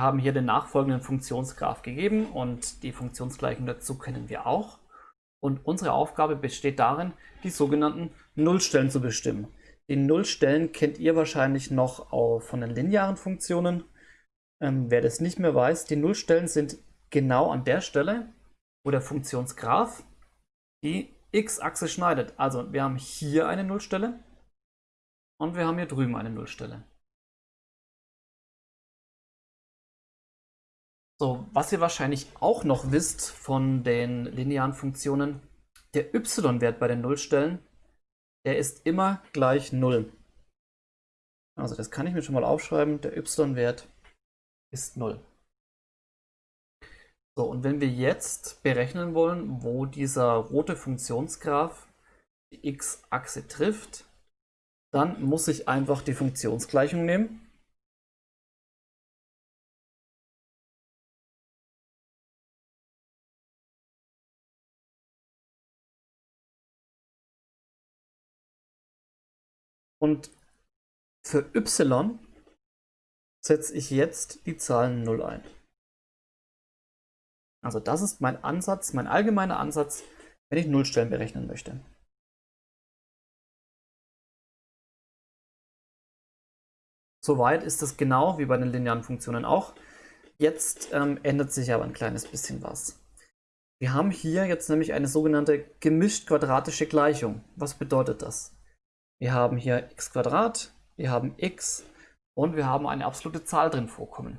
haben hier den nachfolgenden Funktionsgraph gegeben und die Funktionsgleichung dazu kennen wir auch. Und unsere Aufgabe besteht darin, die sogenannten Nullstellen zu bestimmen. Die Nullstellen kennt ihr wahrscheinlich noch von den linearen Funktionen. Ähm, wer das nicht mehr weiß, die Nullstellen sind genau an der Stelle, wo der Funktionsgraph die x-Achse schneidet. Also wir haben hier eine Nullstelle und wir haben hier drüben eine Nullstelle. So, was ihr wahrscheinlich auch noch wisst von den linearen Funktionen, der y-Wert bei den Nullstellen, der ist immer gleich 0. Also das kann ich mir schon mal aufschreiben, der y-Wert ist 0. So, und wenn wir jetzt berechnen wollen, wo dieser rote Funktionsgraph die x-Achse trifft, dann muss ich einfach die Funktionsgleichung nehmen. Und für y setze ich jetzt die Zahlen 0 ein. Also das ist mein Ansatz, mein allgemeiner Ansatz, wenn ich Nullstellen berechnen möchte. Soweit ist es genau wie bei den linearen Funktionen auch. Jetzt ähm, ändert sich aber ein kleines bisschen was. Wir haben hier jetzt nämlich eine sogenannte gemischt-quadratische Gleichung. Was bedeutet das? Wir haben hier x wir haben x und wir haben eine absolute Zahl drin vorkommen.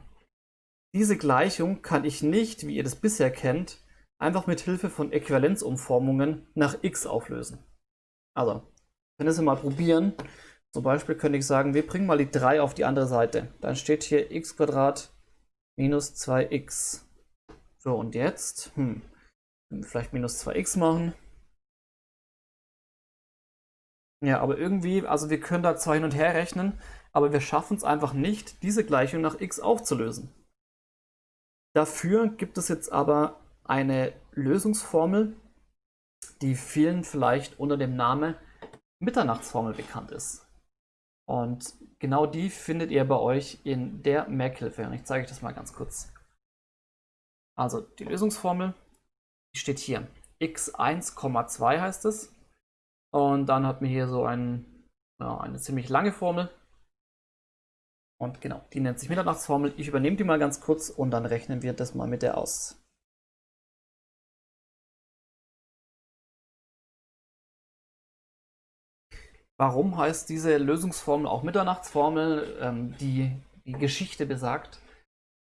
Diese Gleichung kann ich nicht, wie ihr das bisher kennt, einfach mit Hilfe von Äquivalenzumformungen nach x auflösen. Also, wenn wir es mal probieren, zum Beispiel könnte ich sagen, wir bringen mal die 3 auf die andere Seite. Dann steht hier x minus 2x. So, und jetzt, hm, vielleicht minus 2x machen. Ja, aber irgendwie, also wir können da zwar hin und her rechnen, aber wir schaffen es einfach nicht, diese Gleichung nach x aufzulösen. Dafür gibt es jetzt aber eine Lösungsformel, die vielen vielleicht unter dem Namen Mitternachtsformel bekannt ist. Und genau die findet ihr bei euch in der Merkhilfe. Und ich zeige euch das mal ganz kurz. Also die Lösungsformel steht hier. x1,2 heißt es. Und dann hat man hier so ein, ja, eine ziemlich lange Formel. Und genau, die nennt sich Mitternachtsformel. Ich übernehme die mal ganz kurz und dann rechnen wir das mal mit der aus. Warum heißt diese Lösungsformel auch Mitternachtsformel? Ähm, die, die Geschichte besagt,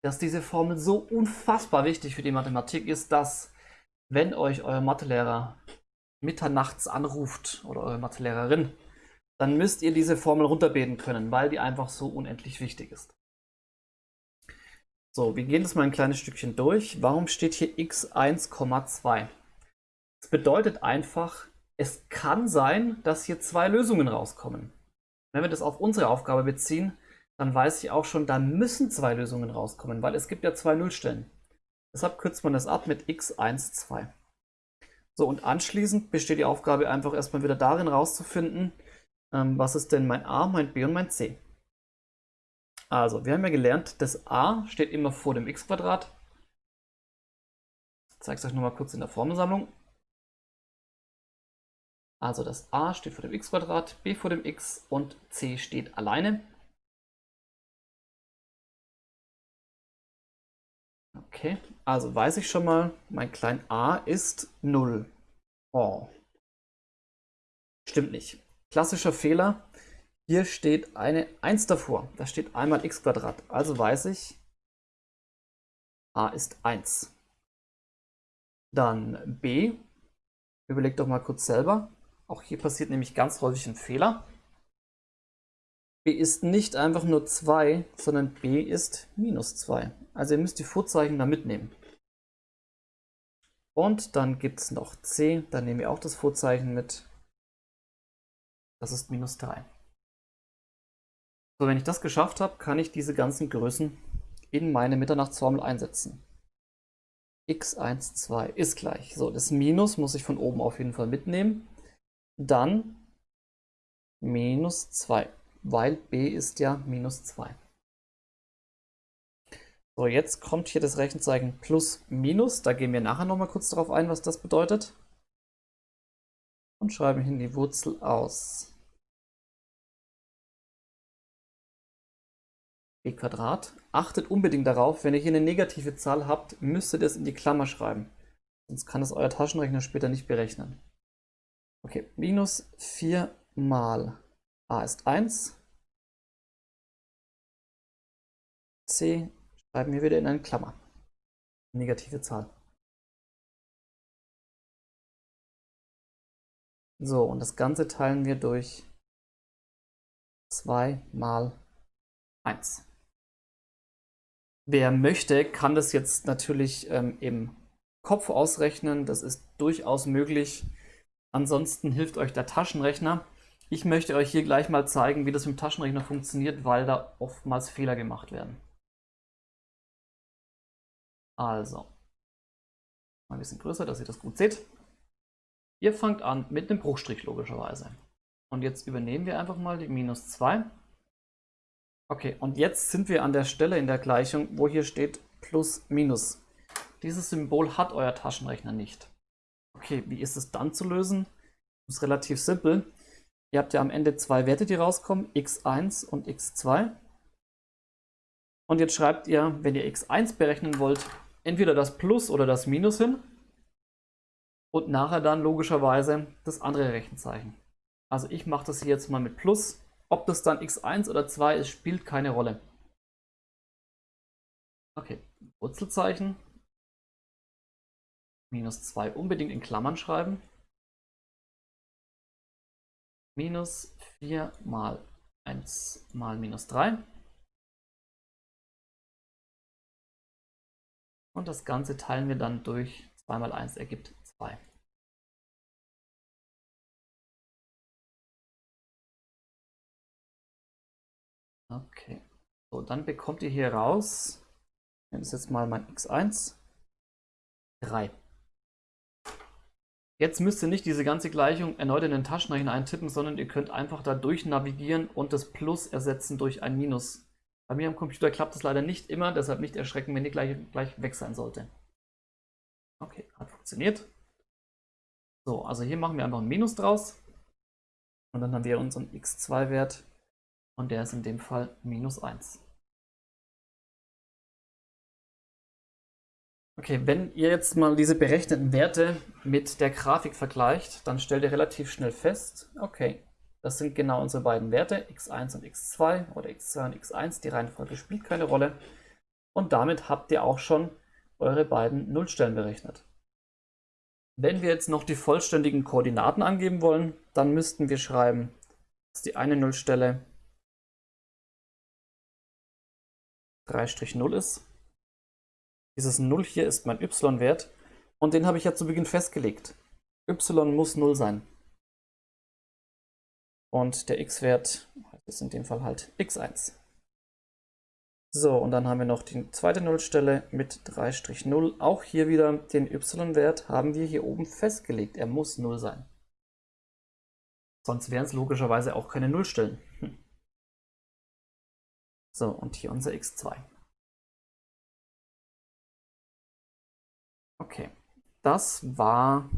dass diese Formel so unfassbar wichtig für die Mathematik ist, dass wenn euch euer Mathelehrer mitternachts anruft oder eure Mathelehrerin, dann müsst ihr diese Formel runterbeten können, weil die einfach so unendlich wichtig ist. So, wir gehen das mal ein kleines Stückchen durch. Warum steht hier x 1,2? Das bedeutet einfach, es kann sein, dass hier zwei Lösungen rauskommen. Wenn wir das auf unsere Aufgabe beziehen, dann weiß ich auch schon, da müssen zwei Lösungen rauskommen, weil es gibt ja zwei Nullstellen. Deshalb kürzt man das ab mit x1, 2. So, und anschließend besteht die Aufgabe einfach erstmal wieder darin rauszufinden, ähm, was ist denn mein a, mein b und mein c. Also, wir haben ja gelernt, das a steht immer vor dem x-Quadrat. Ich zeige es euch nochmal kurz in der Formelsammlung. Also das a steht vor dem x-Quadrat, b vor dem x und c steht alleine. Okay, also weiß ich schon mal, mein klein a ist 0. Oh. Stimmt nicht. Klassischer Fehler. Hier steht eine 1 davor. Da steht einmal x. Also weiß ich, a ist 1. Dann b. Überlegt doch mal kurz selber. Auch hier passiert nämlich ganz häufig ein Fehler. B ist nicht einfach nur 2, sondern b ist minus 2. Also ihr müsst die Vorzeichen da mitnehmen. Und dann gibt es noch c, dann nehmen wir auch das Vorzeichen mit. Das ist minus 3. So, wenn ich das geschafft habe, kann ich diese ganzen Größen in meine Mitternachtsformel einsetzen. x1, 2 ist gleich. So, das Minus muss ich von oben auf jeden Fall mitnehmen dann minus 2, weil b ist ja minus 2. So, jetzt kommt hier das Rechenzeichen plus minus. Da gehen wir nachher nochmal kurz darauf ein, was das bedeutet. Und schreiben hin die Wurzel aus. b. Achtet unbedingt darauf, wenn ihr hier eine negative Zahl habt, müsst ihr das in die Klammer schreiben. Sonst kann es euer Taschenrechner später nicht berechnen. Okay, minus 4 mal a ist 1. c schreiben wir wieder in eine Klammer. Negative Zahl. So, und das Ganze teilen wir durch 2 mal 1. Wer möchte, kann das jetzt natürlich ähm, im Kopf ausrechnen. Das ist durchaus möglich. Ansonsten hilft euch der Taschenrechner. Ich möchte euch hier gleich mal zeigen, wie das dem Taschenrechner funktioniert, weil da oftmals Fehler gemacht werden. Also, mal ein bisschen größer, dass ihr das gut seht. Ihr fangt an mit einem Bruchstrich logischerweise. Und jetzt übernehmen wir einfach mal die minus 2. Okay, und jetzt sind wir an der Stelle in der Gleichung, wo hier steht plus minus. Dieses Symbol hat euer Taschenrechner nicht. Okay, wie ist es dann zu lösen? Das ist relativ simpel. Ihr habt ja am Ende zwei Werte, die rauskommen, x1 und x2. Und jetzt schreibt ihr, wenn ihr x1 berechnen wollt, entweder das Plus oder das Minus hin und nachher dann logischerweise das andere Rechenzeichen. Also ich mache das hier jetzt mal mit Plus. Ob das dann x1 oder 2 ist, spielt keine Rolle. Okay, Wurzelzeichen. Minus 2 unbedingt in Klammern schreiben. Minus 4 mal 1 mal minus 3. Und das Ganze teilen wir dann durch 2 mal 1 ergibt 2. Okay, so dann bekommt ihr hier raus, ich nenne es jetzt mal mein x1, 3. Jetzt müsst ihr nicht diese ganze Gleichung erneut in den Taschenrechner eintippen, sondern ihr könnt einfach da durch navigieren und das Plus ersetzen durch ein Minus. Bei mir am Computer klappt das leider nicht immer, deshalb nicht erschrecken, wenn die gleich, gleich weg sein sollte. Okay, hat funktioniert. So, also hier machen wir einfach ein Minus draus. Und dann haben wir unseren x2-Wert und der ist in dem Fall minus 1. Okay, wenn ihr jetzt mal diese berechneten Werte mit der Grafik vergleicht, dann stellt ihr relativ schnell fest, okay, das sind genau unsere beiden Werte, x1 und x2 oder x2 und x1. Die Reihenfolge spielt keine Rolle. Und damit habt ihr auch schon eure beiden Nullstellen berechnet. Wenn wir jetzt noch die vollständigen Koordinaten angeben wollen, dann müssten wir schreiben, dass die eine Nullstelle 3-0 ist. Dieses 0 hier ist mein y-Wert und den habe ich ja zu Beginn festgelegt. y muss 0 sein. Und der x-Wert ist in dem Fall halt x1. So, und dann haben wir noch die zweite Nullstelle mit 3-0. Auch hier wieder den y-Wert haben wir hier oben festgelegt. Er muss 0 sein. Sonst wären es logischerweise auch keine Nullstellen. Hm. So, und hier unser x2. Okay, das war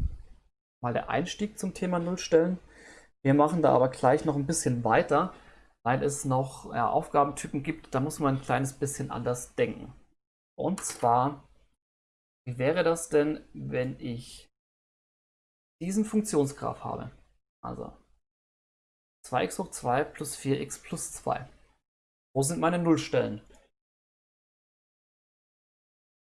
mal der Einstieg zum Thema Nullstellen. Wir machen da aber gleich noch ein bisschen weiter, weil es noch ja, Aufgabentypen gibt, da muss man ein kleines bisschen anders denken. Und zwar, wie wäre das denn, wenn ich diesen Funktionsgraph habe? Also 2x hoch 2 plus 4x plus 2. Wo sind meine Nullstellen?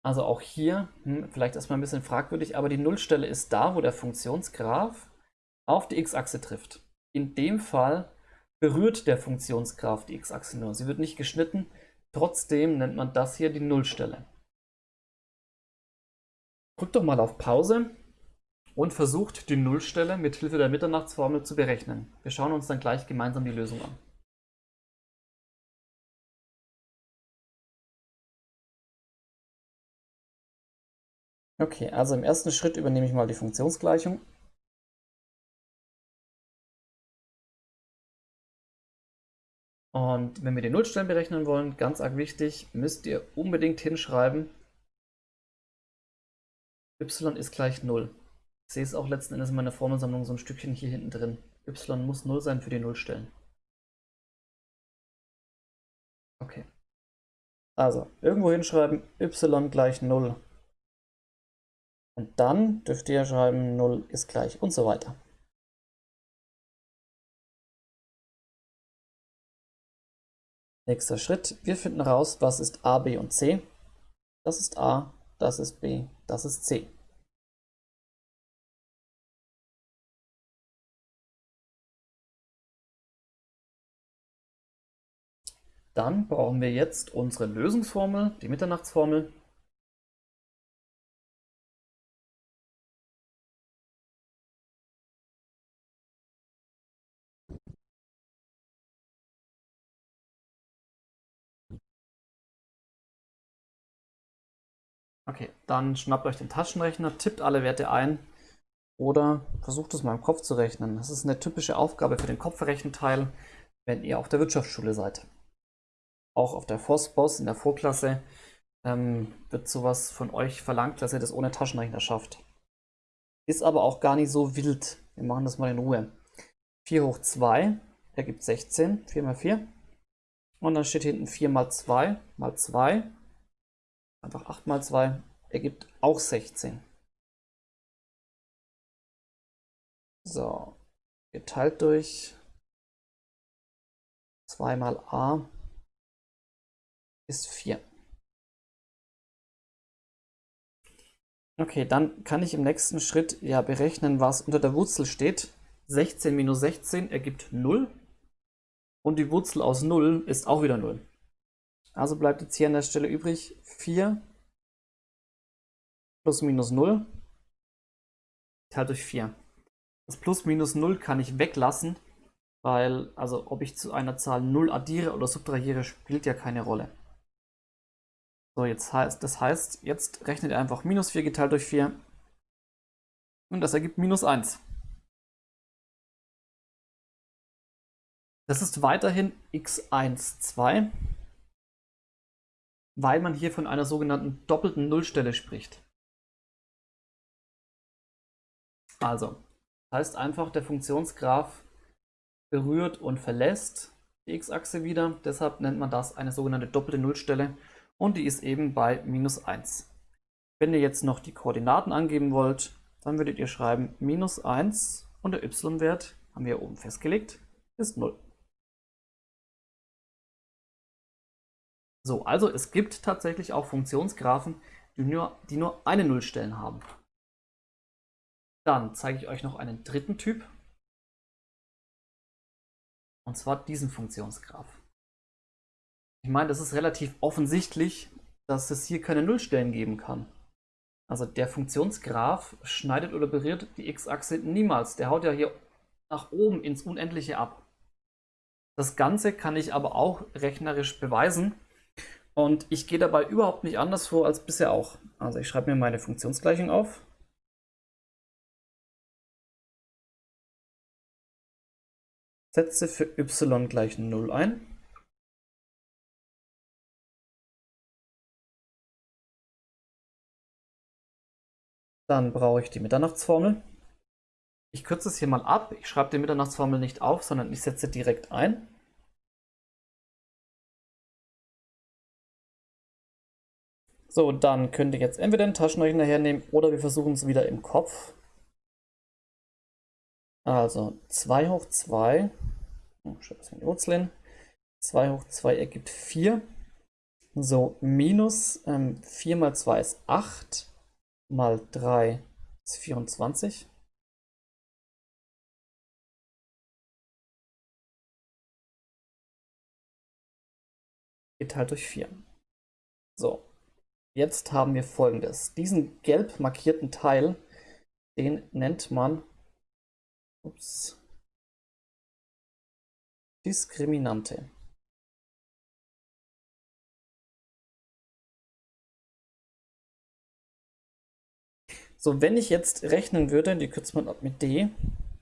Also auch hier, hm, vielleicht erstmal ein bisschen fragwürdig, aber die Nullstelle ist da, wo der Funktionsgraph auf die x-Achse trifft. In dem Fall berührt der Funktionsgraph die x-Achse nur. Sie wird nicht geschnitten, trotzdem nennt man das hier die Nullstelle. Drückt doch mal auf Pause und versucht die Nullstelle mit Hilfe der Mitternachtsformel zu berechnen. Wir schauen uns dann gleich gemeinsam die Lösung an. Okay, also im ersten Schritt übernehme ich mal die Funktionsgleichung. Und wenn wir die Nullstellen berechnen wollen, ganz arg wichtig, müsst ihr unbedingt hinschreiben, y ist gleich 0. Ich sehe es auch letzten Endes in meiner Formelsammlung so ein Stückchen hier hinten drin. y muss 0 sein für die Nullstellen. Okay. Also, irgendwo hinschreiben, y gleich 0. Und dann dürft ihr schreiben, 0 ist gleich und so weiter. Nächster Schritt, wir finden raus, was ist A, B und C. Das ist A, das ist B, das ist C. Dann brauchen wir jetzt unsere Lösungsformel, die Mitternachtsformel. Okay, dann schnappt euch den Taschenrechner, tippt alle Werte ein oder versucht es mal im Kopf zu rechnen. Das ist eine typische Aufgabe für den Kopfrechenteil, wenn ihr auf der Wirtschaftsschule seid. Auch auf der FOSBOS in der Vorklasse ähm, wird sowas von euch verlangt, dass ihr das ohne Taschenrechner schafft. Ist aber auch gar nicht so wild. Wir machen das mal in Ruhe. 4 hoch 2 ergibt 16, 4 mal 4. Und dann steht hinten 4 mal 2 mal 2 Einfach 8 mal 2 ergibt auch 16. So, geteilt durch 2 mal a ist 4. Okay, dann kann ich im nächsten Schritt ja berechnen, was unter der Wurzel steht. 16 minus 16 ergibt 0 und die Wurzel aus 0 ist auch wieder 0. Also bleibt jetzt hier an der Stelle übrig 4 plus minus 0 teilt durch 4. Das plus minus 0 kann ich weglassen, weil, also ob ich zu einer Zahl 0 addiere oder subtrahiere, spielt ja keine Rolle. So, jetzt heißt, das heißt, jetzt rechnet ihr einfach minus 4 geteilt durch 4 und das ergibt minus 1. Das ist weiterhin x1, 2 weil man hier von einer sogenannten doppelten Nullstelle spricht. Also, heißt einfach, der Funktionsgraph berührt und verlässt die x-Achse wieder. Deshalb nennt man das eine sogenannte doppelte Nullstelle und die ist eben bei minus 1. Wenn ihr jetzt noch die Koordinaten angeben wollt, dann würdet ihr schreiben minus 1 und der y-Wert, haben wir oben festgelegt, ist 0. So, also es gibt tatsächlich auch Funktionsgraphen, die nur, die nur eine Nullstellen haben. Dann zeige ich euch noch einen dritten Typ. Und zwar diesen Funktionsgraph. Ich meine, das ist relativ offensichtlich, dass es hier keine Nullstellen geben kann. Also der Funktionsgraph schneidet oder berührt die x-Achse niemals. Der haut ja hier nach oben ins Unendliche ab. Das Ganze kann ich aber auch rechnerisch beweisen. Und ich gehe dabei überhaupt nicht anders vor als bisher auch. Also ich schreibe mir meine Funktionsgleichung auf. Setze für y gleich 0 ein. Dann brauche ich die Mitternachtsformel. Ich kürze es hier mal ab. Ich schreibe die Mitternachtsformel nicht auf, sondern ich setze direkt ein. So, dann könnt ihr jetzt entweder den Taschenrechner hernehmen oder wir versuchen es wieder im Kopf. Also 2 hoch 2, oh, die Wurzeln, 2 hoch 2 ergibt 4. So, minus ähm, 4 mal 2 ist 8, mal 3 ist 24. Geteilt durch 4. So, Jetzt haben wir folgendes. Diesen gelb markierten Teil, den nennt man ups, Diskriminante. So, wenn ich jetzt rechnen würde, die kürzt man ab mit D,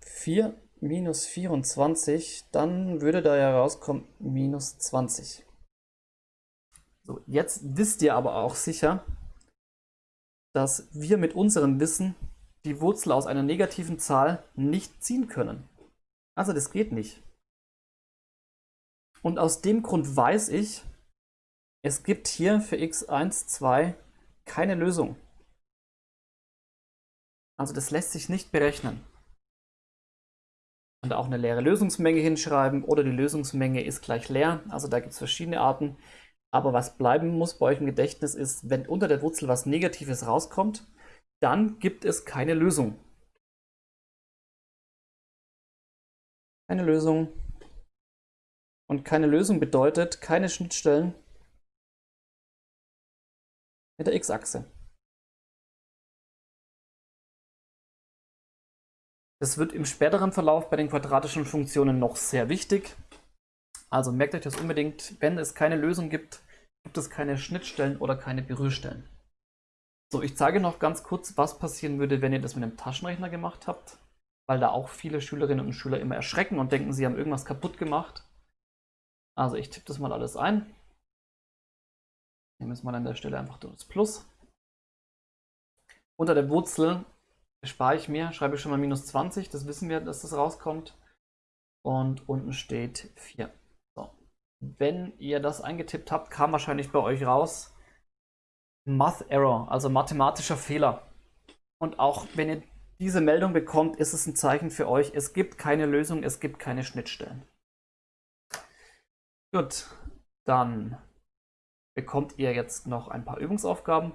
4 minus 24, dann würde da ja rauskommen minus 20. So, jetzt wisst ihr aber auch sicher, dass wir mit unserem Wissen die Wurzel aus einer negativen Zahl nicht ziehen können. Also das geht nicht. Und aus dem Grund weiß ich, es gibt hier für x1, 2 keine Lösung. Also das lässt sich nicht berechnen. Und auch eine leere Lösungsmenge hinschreiben oder die Lösungsmenge ist gleich leer. Also da gibt es verschiedene Arten. Aber was bleiben muss bei euch im Gedächtnis ist, wenn unter der Wurzel was Negatives rauskommt, dann gibt es keine Lösung. Keine Lösung. Und keine Lösung bedeutet keine Schnittstellen mit der x-Achse. Das wird im späteren Verlauf bei den quadratischen Funktionen noch sehr wichtig. Also merkt euch das unbedingt, wenn es keine Lösung gibt, gibt es keine Schnittstellen oder keine Berührstellen. So, ich zeige noch ganz kurz, was passieren würde, wenn ihr das mit einem Taschenrechner gemacht habt, weil da auch viele Schülerinnen und Schüler immer erschrecken und denken, sie haben irgendwas kaputt gemacht. Also ich tippe das mal alles ein. Nehmen wir mal an der Stelle einfach das Plus. Unter der Wurzel spare ich mir, schreibe ich schon mal minus 20, das wissen wir, dass das rauskommt. Und unten steht 4. Wenn ihr das eingetippt habt, kam wahrscheinlich bei euch raus Math Error, also mathematischer Fehler. Und auch wenn ihr diese Meldung bekommt, ist es ein Zeichen für euch, es gibt keine Lösung, es gibt keine Schnittstellen. Gut, dann bekommt ihr jetzt noch ein paar Übungsaufgaben.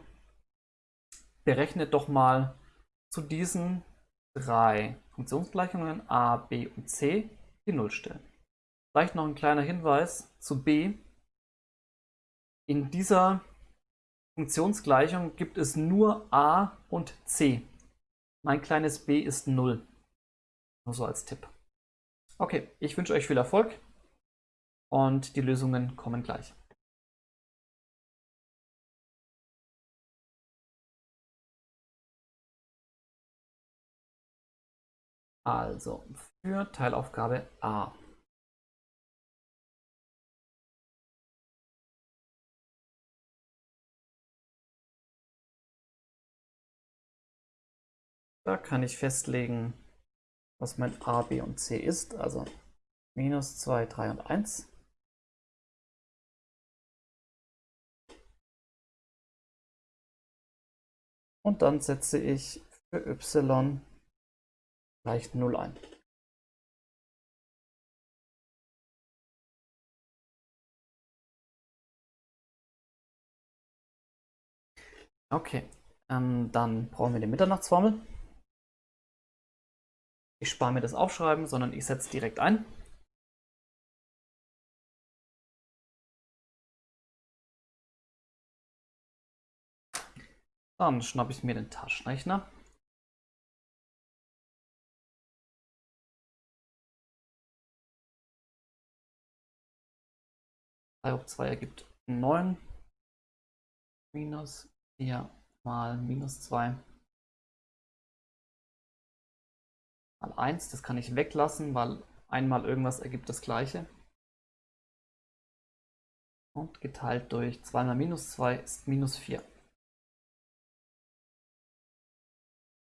Berechnet doch mal zu diesen drei Funktionsgleichungen a, b und c die Nullstellen. Vielleicht noch ein kleiner Hinweis zu b. In dieser Funktionsgleichung gibt es nur a und c. Mein kleines b ist 0. Nur so als Tipp. Okay, ich wünsche euch viel Erfolg und die Lösungen kommen gleich. Also für Teilaufgabe A. Da kann ich festlegen, was mein A, B und C ist, also minus 2, 3 und 1. Und dann setze ich für y gleich 0 ein. Okay, ähm, dann brauchen wir die Mitternachtsformel. Ich spare mir das Aufschreiben, sondern ich setze direkt ein. Dann schnappe ich mir den Taschenrechner. 3 hoch 2 ergibt 9. Minus 4 mal minus 2 mal 1. Das kann ich weglassen, weil einmal irgendwas ergibt das gleiche. Und geteilt durch 2 mal minus 2 ist minus 4.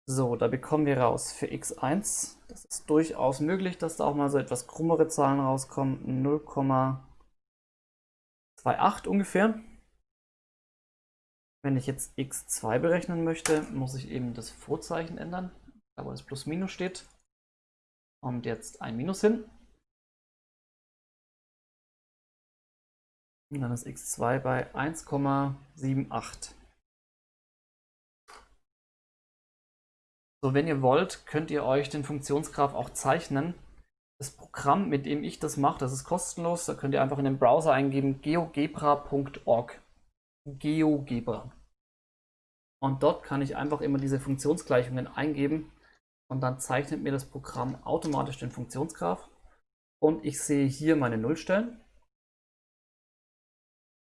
So, da bekommen wir raus für x1. Das ist durchaus möglich, dass da auch mal so etwas krummere Zahlen rauskommen. 0, 2,8 ungefähr. Wenn ich jetzt x2 berechnen möchte, muss ich eben das Vorzeichen ändern, da wo das Plus Minus steht. Kommt jetzt ein Minus hin. Und dann ist x2 bei 1,78. So, wenn ihr wollt, könnt ihr euch den Funktionsgraph auch zeichnen. Das Programm, mit dem ich das mache, das ist kostenlos. Da könnt ihr einfach in den Browser eingeben geogebra.org. GeoGebra. Und dort kann ich einfach immer diese Funktionsgleichungen eingeben und dann zeichnet mir das Programm automatisch den Funktionsgraph. Und ich sehe hier meine Nullstellen.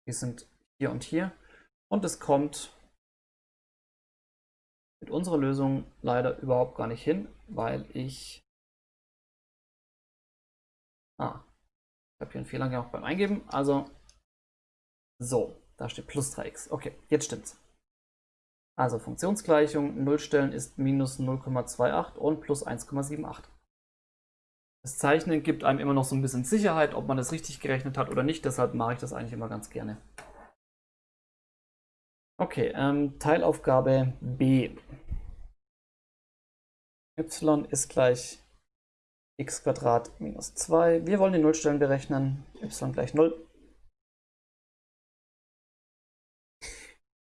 Die sind hier und hier. Und es kommt mit unserer Lösung leider überhaupt gar nicht hin, weil ich Ah, ich habe hier einen Fehler gemacht beim Eingeben. Also, so, da steht plus 3x. Okay, jetzt stimmt's. Also Funktionsgleichung, Nullstellen ist minus 0,28 und plus 1,78. Das Zeichnen gibt einem immer noch so ein bisschen Sicherheit, ob man das richtig gerechnet hat oder nicht. Deshalb mache ich das eigentlich immer ganz gerne. Okay, ähm, Teilaufgabe B. y ist gleich x minus 2. Wir wollen die Nullstellen berechnen. y gleich 0.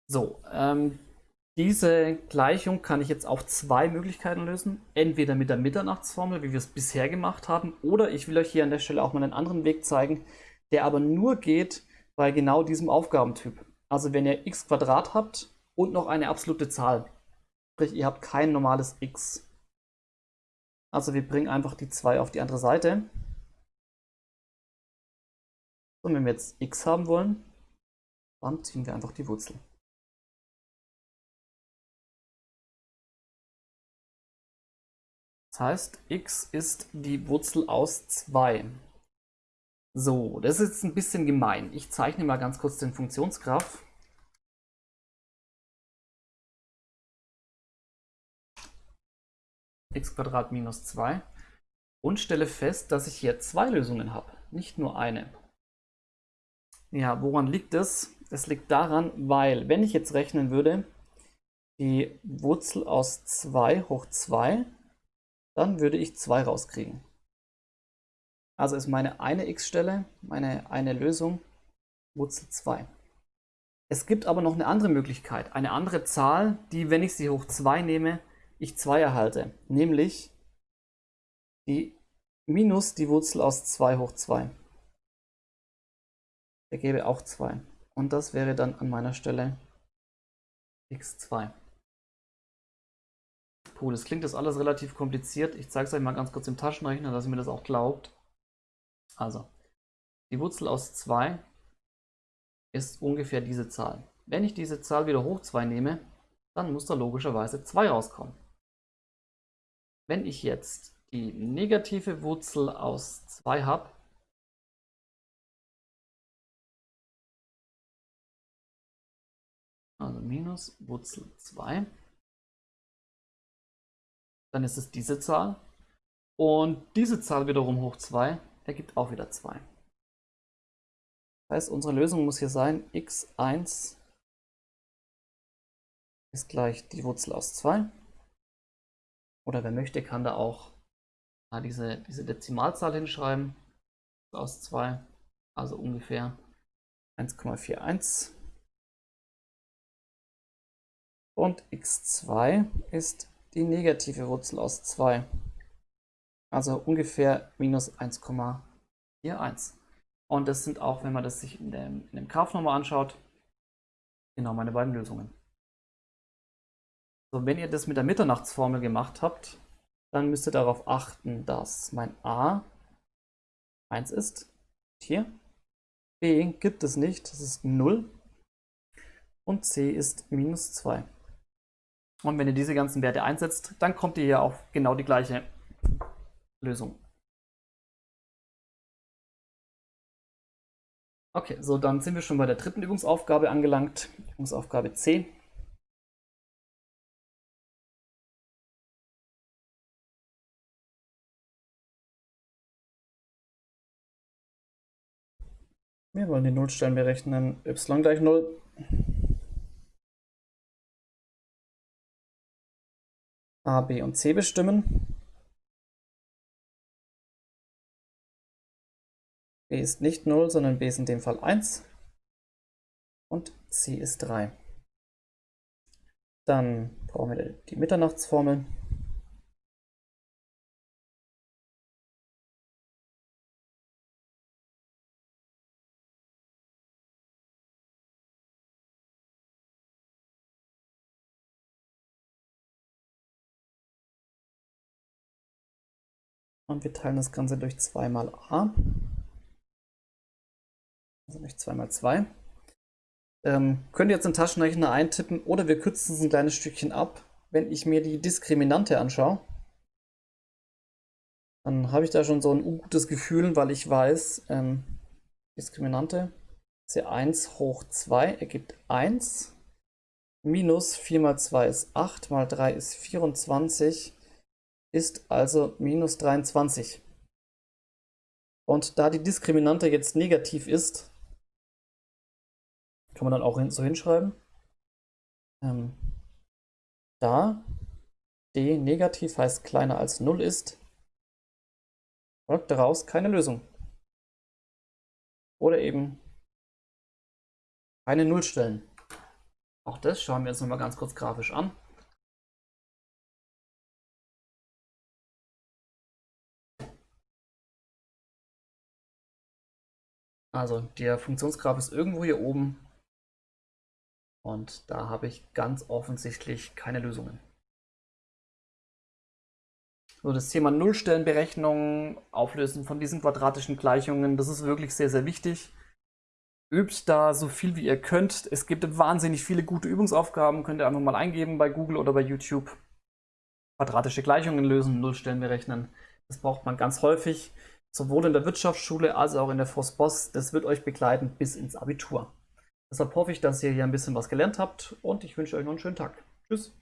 So, ähm, diese Gleichung kann ich jetzt auf zwei Möglichkeiten lösen. Entweder mit der Mitternachtsformel, wie wir es bisher gemacht haben, oder ich will euch hier an der Stelle auch mal einen anderen Weg zeigen, der aber nur geht bei genau diesem Aufgabentyp. Also wenn ihr x habt und noch eine absolute Zahl. Sprich, ihr habt kein normales x. Also wir bringen einfach die 2 auf die andere Seite. Und wenn wir jetzt x haben wollen, dann ziehen wir einfach die Wurzel. Das heißt, x ist die Wurzel aus 2. So, das ist jetzt ein bisschen gemein. Ich zeichne mal ganz kurz den Funktionsgraph. x minus 2 und stelle fest, dass ich hier zwei Lösungen habe, nicht nur eine. Ja, woran liegt es? Es liegt daran, weil, wenn ich jetzt rechnen würde, die Wurzel aus 2 hoch 2 dann würde ich 2 rauskriegen. Also ist meine eine x-Stelle, meine eine Lösung, Wurzel 2. Es gibt aber noch eine andere Möglichkeit, eine andere Zahl, die, wenn ich sie hoch 2 nehme, ich 2 erhalte, nämlich die minus die Wurzel aus 2 hoch 2. Ergebe auch 2. Und das wäre dann an meiner Stelle x2. Puh, das klingt das alles relativ kompliziert. Ich zeige es euch mal ganz kurz im Taschenrechner, dass ihr mir das auch glaubt. Also, die Wurzel aus 2 ist ungefähr diese Zahl. Wenn ich diese Zahl wieder hoch 2 nehme, dann muss da logischerweise 2 rauskommen. Wenn ich jetzt die negative Wurzel aus 2 habe, also minus Wurzel 2, dann ist es diese Zahl. Und diese Zahl wiederum hoch 2 ergibt auch wieder 2. Das heißt, unsere Lösung muss hier sein, x1 ist gleich die Wurzel aus 2. Oder wer möchte, kann da auch diese, diese Dezimalzahl hinschreiben. Aus 2, also ungefähr 1,41. Und x2 ist die negative Wurzel aus 2. Also ungefähr minus 1,41. Und das sind auch, wenn man das sich in dem, in dem Graph nochmal anschaut, genau meine beiden Lösungen. So, wenn ihr das mit der Mitternachtsformel gemacht habt, dann müsst ihr darauf achten, dass mein a 1 ist. Hier. b gibt es nicht, das ist 0. Und c ist minus 2. Und wenn ihr diese ganzen Werte einsetzt, dann kommt ihr hier auf genau die gleiche Lösung. Okay, so dann sind wir schon bei der dritten Übungsaufgabe angelangt, Übungsaufgabe C. Wir wollen die Nullstellen berechnen, y gleich 0. A, B und C bestimmen. B ist nicht 0, sondern B ist in dem Fall 1 und C ist 3. Dann brauchen wir die Mitternachtsformel. Und wir teilen das Ganze durch 2 mal a. Also durch 2 mal 2. Ähm, könnt ihr jetzt in Taschenrechner eintippen oder wir kürzen es ein kleines Stückchen ab. Wenn ich mir die Diskriminante anschaue, dann habe ich da schon so ein ungutes Gefühl, weil ich weiß, ähm, Diskriminante C1 hoch 2 ergibt 1. Minus 4 mal 2 ist 8, mal 3 ist 24, ist also minus 23. Und da die Diskriminante jetzt negativ ist, kann man dann auch so hinschreiben, ähm, da d negativ heißt kleiner als 0 ist, folgt daraus keine Lösung. Oder eben keine Nullstellen. Auch das schauen wir uns nochmal ganz kurz grafisch an. Also der Funktionsgraph ist irgendwo hier oben und da habe ich ganz offensichtlich keine Lösungen. So, das Thema Nullstellenberechnung, Auflösen von diesen quadratischen Gleichungen, das ist wirklich sehr, sehr wichtig. Übt da so viel wie ihr könnt. Es gibt wahnsinnig viele gute Übungsaufgaben, könnt ihr einfach mal eingeben bei Google oder bei YouTube. Quadratische Gleichungen lösen, Nullstellen berechnen. Das braucht man ganz häufig, sowohl in der Wirtschaftsschule als auch in der FOSBOS. Das wird euch begleiten bis ins Abitur. Deshalb hoffe ich, dass ihr hier ein bisschen was gelernt habt und ich wünsche euch noch einen schönen Tag. Tschüss.